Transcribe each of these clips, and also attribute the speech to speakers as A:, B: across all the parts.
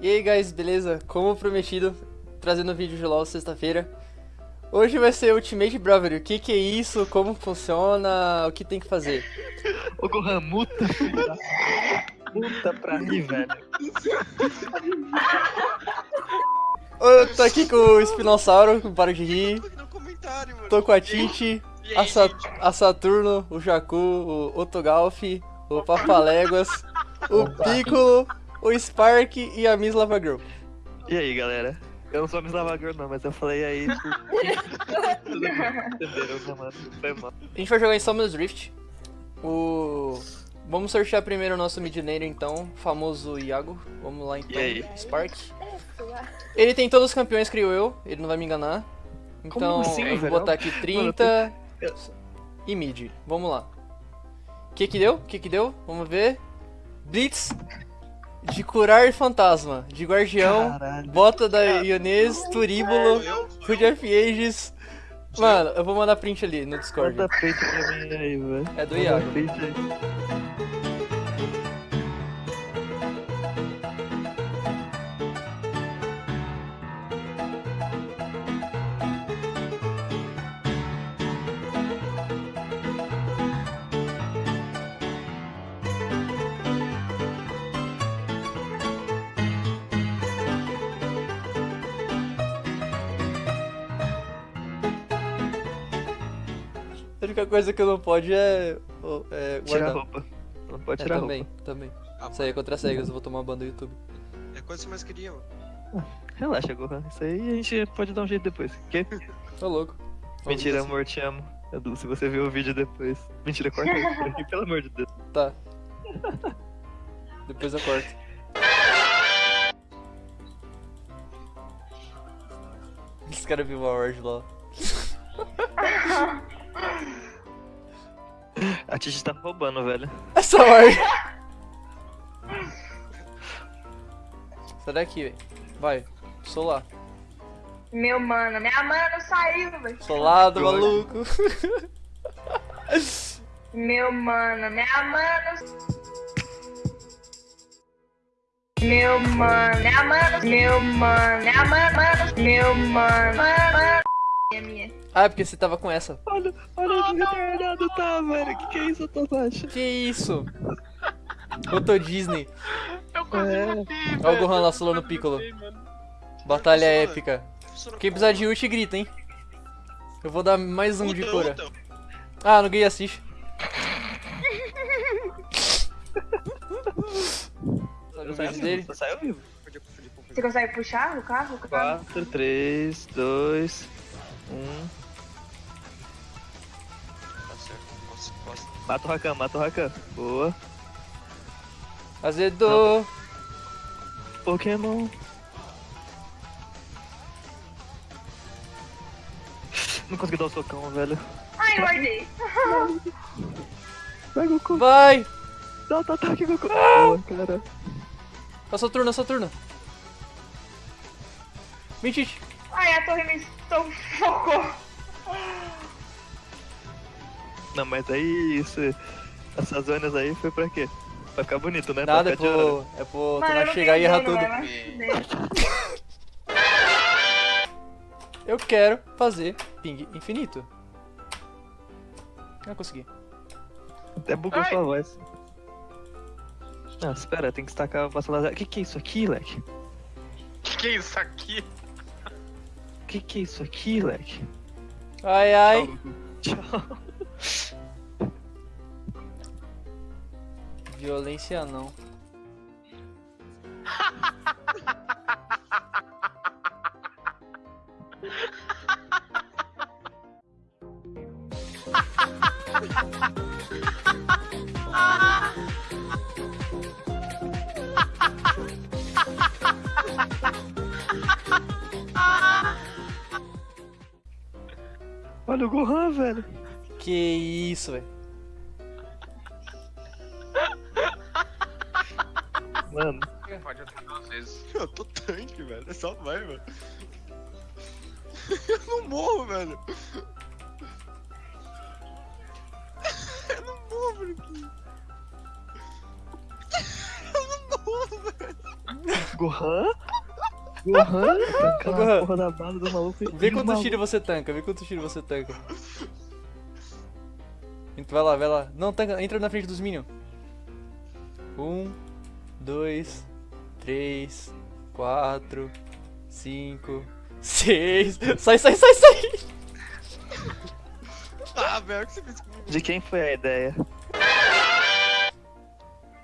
A: E aí, guys, beleza? Como prometido, trazendo vídeo de LoL sexta-feira. Hoje vai ser Ultimate Bravery. O que que é isso? Como funciona? O que tem que fazer?
B: Ô Gohan, muta, filho puta pra mim, velho.
A: Eu tô aqui com o Espinossauro, não para de rir. Tô com a Titi, a, Sa a Saturno, o Jacu, o Otogalf, o Papaléguas, o Piccolo, o Spark e a Miss Lava Girl.
B: E aí, galera? Eu não sou Miss Lavagor não, mas eu falei aí mal.
A: A gente vai jogar em Summoners Rift. O... Vamos sortear primeiro o nosso mid laner, então, famoso Iago. Vamos lá então,
B: E aí?
A: Spark. Ele tem todos os campeões, creio eu, ele não vai me enganar. Então,
B: assim,
A: vou
B: velho?
A: botar aqui 30
B: eu-
A: e mid. Vamos lá. O que que deu? O que que deu? Vamos ver. Blitz de curar fantasma, de guardião,
B: Caralho.
A: bota da Ionês, Turíbulo? Hood of Ages. Mano, eu vou mandar print ali no Discord.
B: Manda peito pra mim aí, velho.
A: É do Iago. A única coisa que eu não pode é, é
B: Tira a roupa. Não pode
A: É,
B: tirar a
A: também,
B: roupa.
A: também.
C: Ah,
A: Isso aí é contra cegas, eu vou tomar ban do YouTube.
C: É coisa que você mais queria, mano.
B: Relaxa, Gohan. Isso aí a gente pode dar um jeito depois. Que?
A: Tô louco.
B: Mentira, amor, te amo. Edu, se você ver o vídeo depois. Mentira, corta isso por aqui, pelo amor de Deus.
A: Tá. Depois eu corto. Esse cara viu a Word lá.
B: A Titi tá roubando, velho.
A: Essa Word! Sai daqui, velho. Vai. Solar.
D: Meu mano, minha mana saiu, velho.
A: Solado,
B: Droga.
A: maluco.
D: Meu mano, minha mana. Meu mano, minha mana, meu mano, minha mano, meu mano, mano.
A: Ah, é porque você tava com essa.
B: Olha, olha onde o retardado tá, velho. Que que é isso, Tobashi?
A: Que isso? Eu tô Disney.
E: Eu quase
B: É.
E: velho.
A: Olha o Gohan lá solando o Piccolo.
E: matei.
A: Batalha épica. Quem precisar de ult, grita, hein? Eu vou dar mais um de cura. Ah, no Gay assiste. Sabe o
B: Saiu
A: dele?
B: vivo, saiu.
D: Você consegue puxar o carro? O carro?
B: 4, 3, 2, 1. Mata o Rakan, mata o Rakan. Boa.
A: Azedou.
B: Pokémon. Não consegui dar o socão, velho.
D: Ai, mordi.
B: Vai, Goku.
A: Vai!
B: Dá outro ataque, Goku. Boa, cara.
A: Passou turno, passou turno. Vem, Tite.
D: Ai, a torre me sufocou.
B: Não, mas aí isso. Essas zonas aí foi pra quê? Pra ficar bonito, né?
A: Nada, é pro, é pro
D: eu
A: Tomás
D: não
A: chegar e errar tudo. Eu quero fazer ping infinito. Ah, consegui.
B: Até bugou
E: Ai.
B: sua voz. Não, espera, tem que estacar o passo laser. Que que é isso aqui, leque?
E: Que que é isso aqui?
B: Que que é isso aqui, leque?
A: Ai, ai.
B: Tchau.
A: Violência não.
B: Olha o Gohan, velho.
A: Que isso, velho.
C: Tanque, velho. É só vai, mano. Eu não morro, velho. Eu não morro, Bruquinho. Eu não morro, velho.
B: Gohan? Gohan? Tancar
A: Gohan.
B: a porra da bala do maluco.
A: Vê
B: o
A: quantos
B: maluco-
A: tiros você tanca, vê quantos tiros você tanca. Então vai lá, vai lá. Não, tanca, entra na frente dos minions. Um, dois, três, quatro, cinco, seis. Sai, sai, sai, sai!
C: Ah, velho, o que você fez comigo?
B: De quem foi a ideia?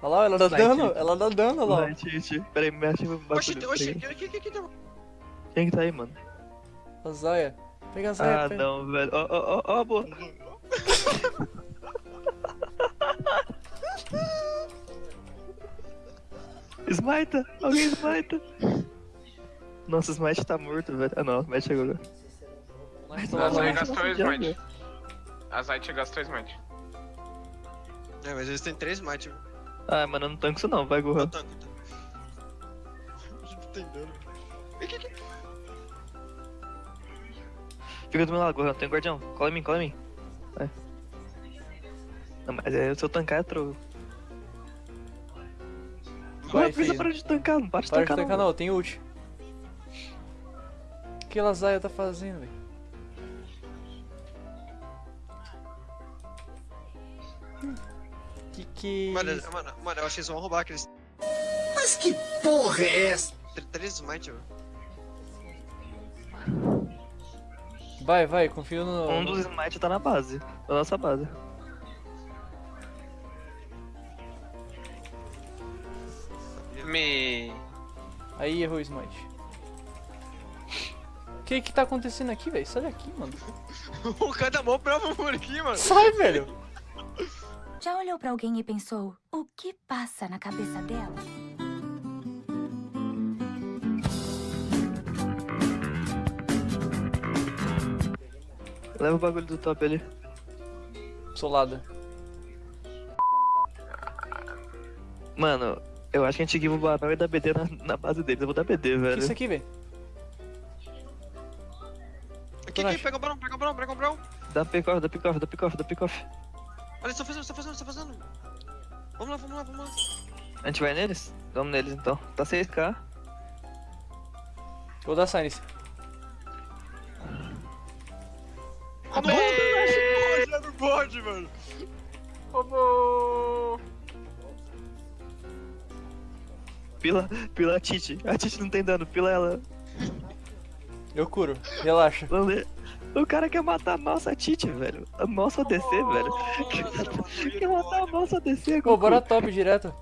A: Olha lá, ela dá
B: Vai,
A: dano, ela dá dano, olha lá.
B: Vai, Titi. Peraí, mexe no
C: Oxi,
B: bagulho.
C: oxi, aqui, aqui, aqui, aqui.
B: Quem que tá aí, mano?
A: A Zaya. Pega a Zaya,
B: Ah,
A: pega.
B: não, velho. Ó, ó, ó, ó, a boa. Smita! Alguém smita! Nossa, o Smite tá morto, velho. Ah, não, o Smite chegou agora.
A: Mas
E: A
A: lá.
E: gastou o smite. A Zaya gastou o smite.
C: É, mas eles têm três smite. velho.
B: Ah, mano, eu não tanco isso não, vai,
C: Eu
B: Gohan.
C: tanco, então. Não tem dano.
B: Fica do meu lado, Gohan, tem um guardião. Cola em mim, cola em mim. Vai. Não, mas é, se eu tancar é trovo.
A: Vai,
B: Gohan, precisa parar de tancar, não para de
A: Para de
B: tancar
A: tancar
B: não.
A: não, tem ult. O que a Zaya tá fazendo, velho? Que que...
C: Mano, mano, mano, eu acho que eles vão roubar aqueles.
F: Mas que porra é essa?
C: tr- Três smite, velho.
A: Vai, vai, confio no...
B: Um dos Smite tá na base, na nossa base.
E: Me.
A: Aí errou o smite. O que que tá acontecendo aqui, velho? Sai daqui, mano.
C: o cara tá mó bravo por aqui, mano.
A: Sai, velho.
G: Já olhou pra alguém e pensou, o que passa na cabeça dela?
B: Leva o bagulho do top ali.
A: Solada.
B: Mano, eu acho que a gente guiva o Barão e dá BD na, na base deles. Eu vou dar BD,
A: O que
B: velho.
A: isso aqui, velho?
C: Aqui, aqui, pega o brão, pega o brão, pega o brão.
B: Dá pick-off, dá pick-off, dá pick-off, dá pick-off.
C: Olha, eles estão fazendo, estão fazendo, estão fazendo. Vamos lá, vamos lá, vamos lá.
B: A gente vai neles? Vamos neles então. Tá 6k.
A: Vou dar Silence.
C: Mano.
E: Roubou!
B: Pila, pila a Titi. A Titi não tem dano, pila ela.
A: Eu curo. Relaxa.
B: O cara quer matar a nossa Titi, velho. A nossa DC, velho. Quer matar a nossa DC,
A: Pô, bora top direto.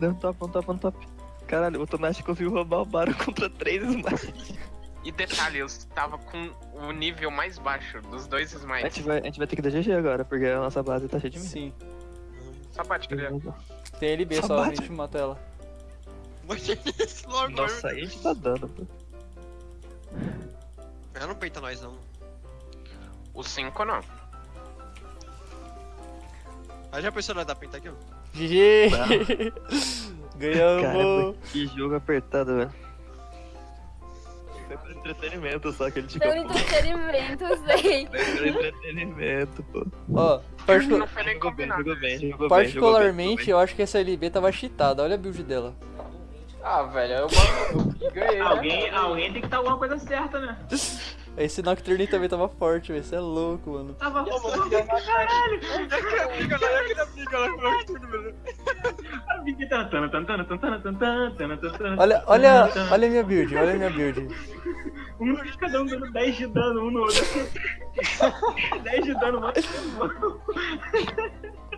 B: Um top, um top, um top. Caralho, o Tonashi conseguiu roubar o Baron contra 3 smites.
E: E detalhe, eu estava com o nível mais baixo dos dois
B: A
E: smites.
B: gente, vai, a gente vai ter que dar GG agora, porque a nossa base tá cheia de mim.
A: Sim.
E: Só bate, cadê?
A: Tem LB
B: Só
A: só, a gente mata ela.
C: Mate esse logo,
B: Nossa, aí a gente tá dando, pô.
C: Ela não peita nós, não.
E: O 5 não.
C: Aí já pensou nós dar penta aqui, ó?
A: GG! Ganhamos!
B: Caramba, que jogo apertado, velho. Foi por entretenimento só que ele te
H: Pelo entretenimento, sei.
B: Foi por entretenimento, pô.
A: Ó, particu-
E: Não foi nem
B: Jogou bem,
E: combinado.
B: jogou bem, jogou bem.
A: particularmente eu acho que essa LB tava cheatada. Olha a build dela.
I: Ah, velho, eu mano, ganhei. alguém, né,
J: alguém tem que estar tá alguma coisa certa, né?
A: Esse Nocturne também tava forte, velho. Você é louco, mano.
J: Tava
C: forte pra caralho.
A: Olha, olha, olha a minha build, olha a minha build.
J: Um de cada um dando 10 de dano, um no outro. 10 de dano, mano.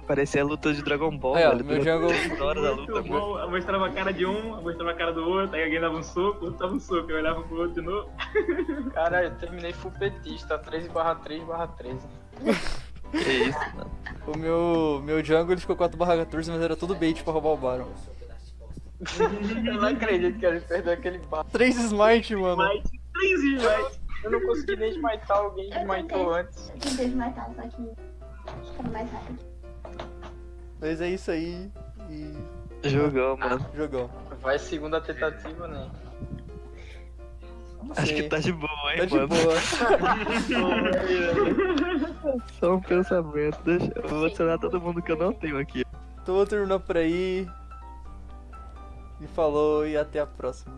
B: Parecia a luta de Dragon Ball,
A: Aí, ó,
B: velho.
A: meu
B: três horas da luta,
J: bom. Eu mostrava a cara de um, eu mostrava a cara do outro, aí alguém dava um soco, outro dava um soco, eu olhava pro outro de novo.
I: Caralho, eu terminei full petista, 13 barra 3 barra 13.
B: Que isso, mano.
A: O meu, meu jungle ele ficou 4/14, mas era tudo bait pra roubar o Baron.
I: Eu não acredito que ele perdeu aquele bar.
A: 3 smite, mano.
J: Mas, 3 smites.
I: Eu não consegui nem smitar alguém que smitou antes.
H: Eu tentei matar, só que ficou mais rápido.
A: Mas é isso aí. E.
B: Jogão, mano.
A: Jogão.
I: Vai segunda tentativa, né?
B: Acho que tá de boa, hein,
A: Tá de
B: mano.
A: boa.
B: Só um pensamento. Deixa... Eu vou adicionar todo mundo que eu não tenho aqui.
A: Então vou terminar por aí. E falou e até a próxima.